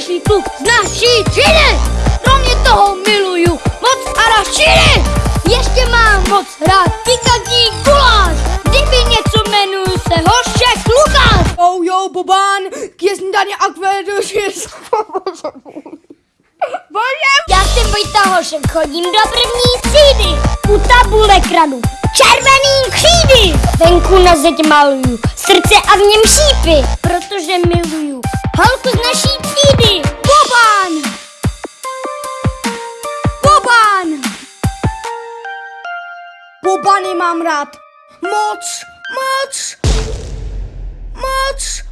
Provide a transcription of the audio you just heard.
běžný kluk z naší třídy. Kromě toho miluju moc a arašíny. Ještě mám moc rád pikantní guláš. Kdyby něco jmenuju se Hošek Lukáš. Oh, jo, Bobán, jestli tady akvedus je Já jsem Vojta Hošek, chodím do první třídy. U tabule kranu, červený křídy. Venku na zeď maluju srdce a v něm šípy, protože miluju holku z naší Bobany mám rád. Moc, moc, moc.